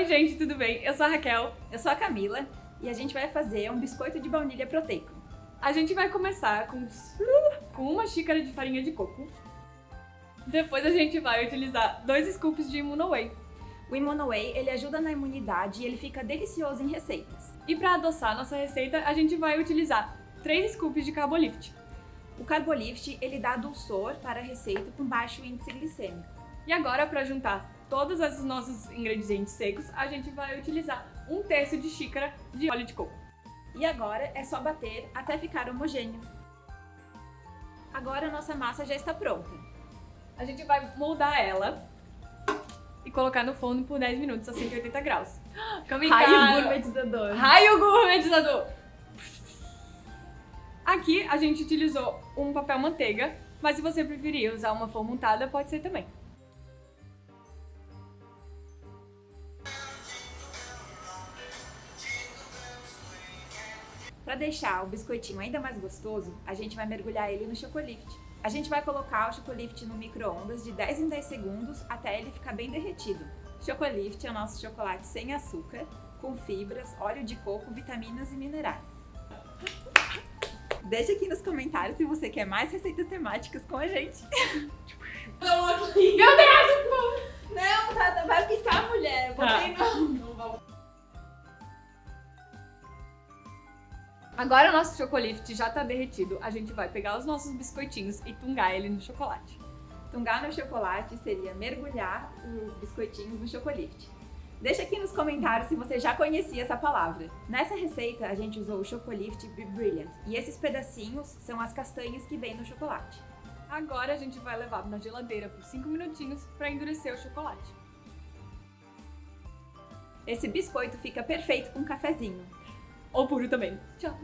Oi gente, tudo bem? Eu sou a Raquel. Eu sou a Camila e a gente vai fazer um biscoito de baunilha proteico. A gente vai começar com, com uma xícara de farinha de coco. Depois a gente vai utilizar dois scoops de Immunoway. O Immunoway, ele ajuda na imunidade e ele fica delicioso em receitas. E para adoçar nossa receita, a gente vai utilizar 3 scoops de Carbolift. O Carbolift, ele dá dulçor para a receita com baixo índice glicêmico. E agora, para juntar todos os nossos ingredientes secos, a gente vai utilizar um terço de xícara de óleo de coco. E agora é só bater até ficar homogêneo. Agora a nossa massa já está pronta. A gente vai moldar ela e colocar no forno por 10 minutos a 180 graus. Raio gourmetizador. Raio gourmetizador. Aqui a gente utilizou um papel manteiga, mas se você preferir usar uma forma untada, pode ser também. Para deixar o biscoitinho ainda mais gostoso, a gente vai mergulhar ele no chocolift. A gente vai colocar o chocolift no micro-ondas de 10 em 10 segundos até ele ficar bem derretido. Chocolift é o nosso chocolate sem açúcar, com fibras, óleo de coco, vitaminas e minerais. Deixa aqui nos comentários se você quer mais receitas temáticas com a gente. Meu Deus! Agora o nosso chocolift já tá derretido, a gente vai pegar os nossos biscoitinhos e tungar ele no chocolate. Tungar no chocolate seria mergulhar os biscoitinhos no chocolift. Deixa aqui nos comentários se você já conhecia essa palavra. Nessa receita, a gente usou o Chocolift Brilliant, e esses pedacinhos são as castanhas que vêm no chocolate. Agora a gente vai levar na geladeira por 5 minutinhos para endurecer o chocolate. Esse biscoito fica perfeito com um cafezinho. Ou puro também. Tchau!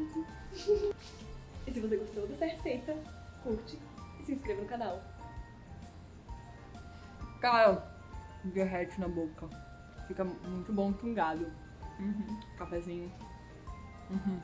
E se você gostou dessa receita, curte e se inscreva no canal. Cara, derrete na boca. Fica muito bom tungado. Uhum. Cafezinho. Uhum.